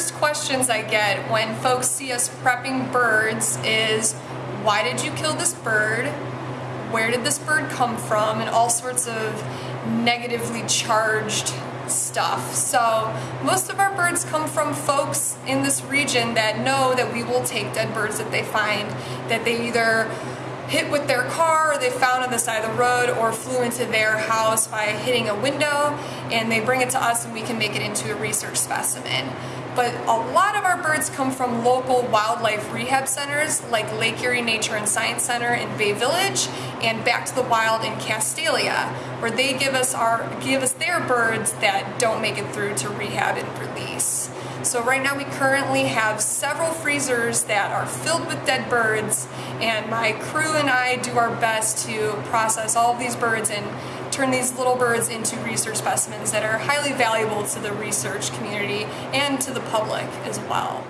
first questions I get when folks see us prepping birds is, why did you kill this bird? Where did this bird come from? And all sorts of negatively charged stuff. So most of our birds come from folks in this region that know that we will take dead birds that they find, that they either hit with their car or they found on the side of the road or flew into their house by hitting a window and they bring it to us and we can make it into a research specimen. But a lot of our birds come from local wildlife rehab centers like Lake Erie Nature and Science Center in Bay Village and Back to the Wild in Castalia, where they give us our give us their birds that don't make it through to rehab and release. So right now we currently have several freezers that are filled with dead birds and my crew and I do our best to process all of these birds and turn these little birds into research specimens that are highly valuable to the research community and to the public as well.